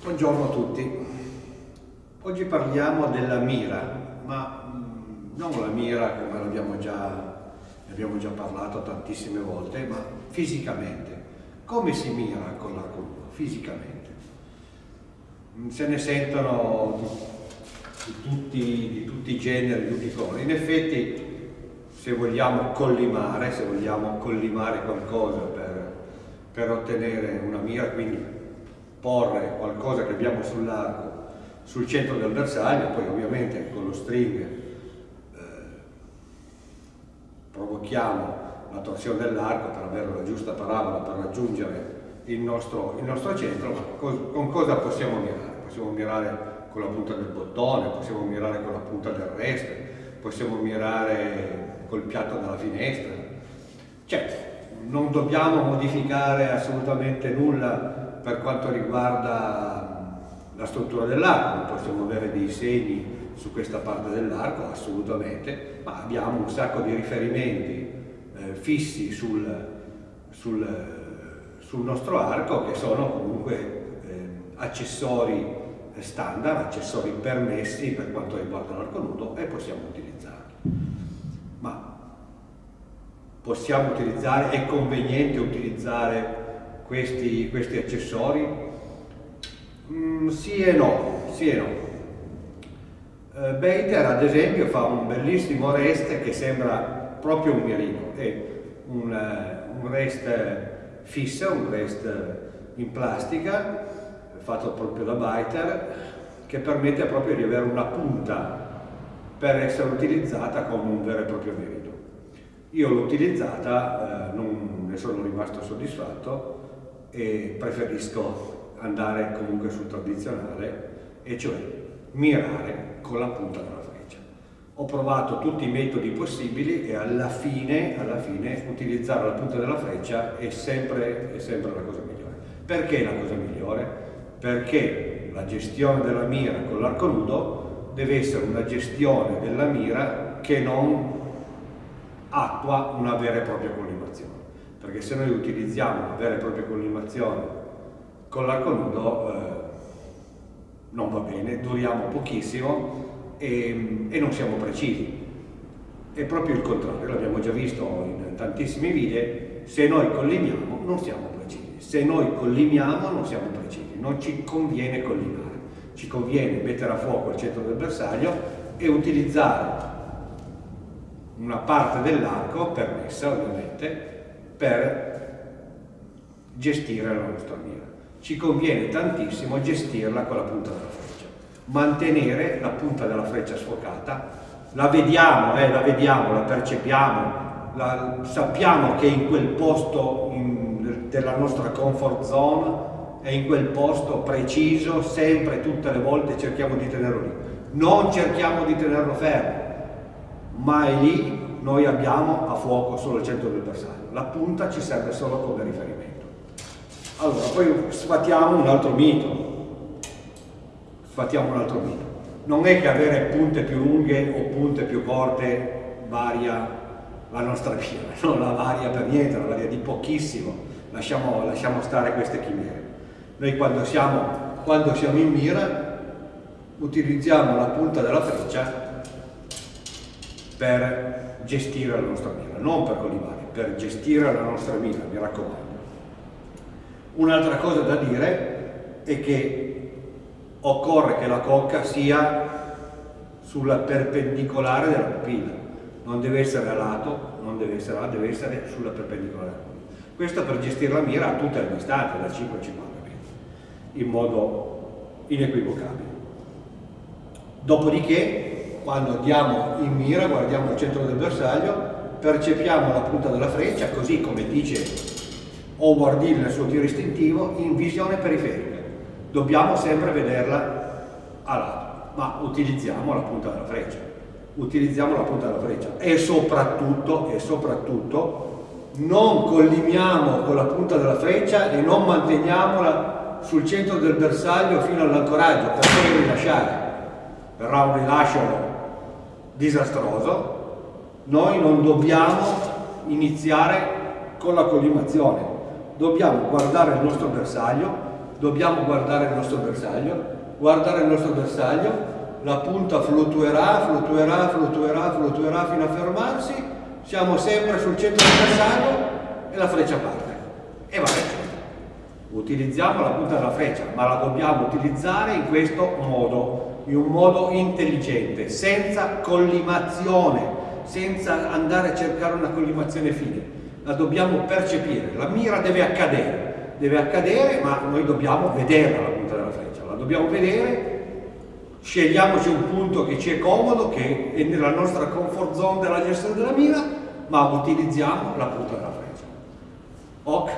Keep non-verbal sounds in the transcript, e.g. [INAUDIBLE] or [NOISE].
Buongiorno a tutti. Oggi parliamo della mira, ma mm, non la mira come l'abbiamo già, abbiamo già parlato tantissime volte, ma fisicamente. Come si mira con l'arco nudo? Fisicamente. Mm, se ne sentono di tutti, di tutti i generi, di tutti i colori. In effetti, se vogliamo collimare, se vogliamo collimare qualcosa per, per ottenere una mira, quindi porre qualcosa che abbiamo sull'arco sul centro del bersaglio, poi ovviamente con lo string eh, provochiamo la torsione dell'arco per avere la giusta parabola per raggiungere il nostro, il nostro centro, ma co con cosa possiamo mirare? Possiamo mirare con la punta del bottone, possiamo mirare con la punta del resto, possiamo mirare col piatto della finestra. Cioè, non dobbiamo modificare assolutamente nulla per quanto riguarda la struttura dell'arco, possiamo avere dei segni su questa parte dell'arco, assolutamente, ma abbiamo un sacco di riferimenti eh, fissi sul, sul, sul, nostro arco che sono comunque eh, accessori standard, accessori permessi per quanto riguarda l'arco nudo e possiamo utilizzarli. Ma possiamo utilizzare, è conveniente utilizzare questi, questi accessori? Mm, sì e no, sì e no. Uh, Bater ad esempio fa un bellissimo rest che sembra proprio un mirino, è un, uh, un rest fisso, un rest in plastica fatto proprio da Biter che permette proprio di avere una punta per essere utilizzata come un vero e proprio mirino. Io l'ho utilizzata, eh, non ne sono rimasto soddisfatto, e preferisco andare comunque sul tradizionale e cioè mirare con la punta della freccia. Ho provato tutti i metodi possibili e alla fine, alla fine utilizzare la punta della freccia è sempre, è sempre la cosa migliore. Perché la cosa migliore? Perché la gestione della mira con l'arco nudo deve essere una gestione della mira che non attua una vera e propria collimazione perché se noi utilizziamo una vera e propria collimazione con l'arco nudo eh, non va bene, duriamo pochissimo e, e, non siamo precisi. È proprio il contrario, l'abbiamo già visto in tantissimi video, se noi collimiamo non siamo precisi, se noi collimiamo non siamo precisi, non ci conviene collimare, ci conviene mettere a fuoco il centro del bersaglio e utilizzare una parte dell'arco, permessa ovviamente, per gestire la nostra mira. Ci conviene tantissimo gestirla con la punta della freccia, mantenere la punta della freccia sfocata, la vediamo, eh, la vediamo, la percepiamo, la, sappiamo che in quel posto in, della nostra comfort zone è in quel posto preciso, sempre, tutte le volte cerchiamo di tenerlo lì. Non cerchiamo di tenerlo fermo, ma è lì noi abbiamo a fuoco solo il centro del bersaglio, la punta ci serve solo come riferimento. Allora, poi sfatiamo un altro mito, sfatiamo un altro mito. Non è che avere punte più lunghe o punte più corte varia la nostra via, [LAUGHS] non la varia per niente, la varia di pochissimo, lasciamo, lasciamo stare queste chimere. Noi quando siamo, quando siamo in mira utilizziamo la punta della freccia per gestire la nostra mira, non per collimare, per gestire la nostra mira, mi raccomando. Un'altra cosa da dire è che occorre che la cocca sia sulla perpendicolare della pupilla, non deve essere a lato, non deve essere a deve essere sulla perpendicolare. Questo per gestire la mira a tutte le distanze, da 5 a 50 metri, in modo inequivocabile. Dopodiché quando andiamo in mira, guardiamo il centro del bersaglio, percepiamo la punta della freccia, così come dice Howard Hill nel suo tiro istintivo, in visione periferica. Dobbiamo sempre vederla a lato, ma utilizziamo la punta della freccia. Utilizziamo la punta della freccia e soprattutto, e soprattutto non collimiamo con la punta della freccia e non manteniamola sul centro del bersaglio fino all'ancoraggio per poi rilasciare. Verrà un rilascio disastroso, noi non dobbiamo iniziare con la collimazione, dobbiamo guardare il nostro bersaglio, dobbiamo guardare il nostro bersaglio, guardare il nostro bersaglio, la punta fluttuerà, fluttuerà, fluttuerà, fluttuerà fino a fermarsi, siamo sempre sul centro del bersaglio e la freccia parte. E va bene. Utilizziamo la punta della freccia, ma la dobbiamo utilizzare in questo modo, in un modo intelligente, senza collimazione, senza andare a cercare una collimazione fine. La dobbiamo percepire, la mira deve accadere, deve accadere, ma noi dobbiamo vederla la punta della freccia, la dobbiamo vedere, scegliamoci un punto che ci è comodo, che è nella nostra comfort zone della gestione della mira, ma utilizziamo la punta della freccia. Ok?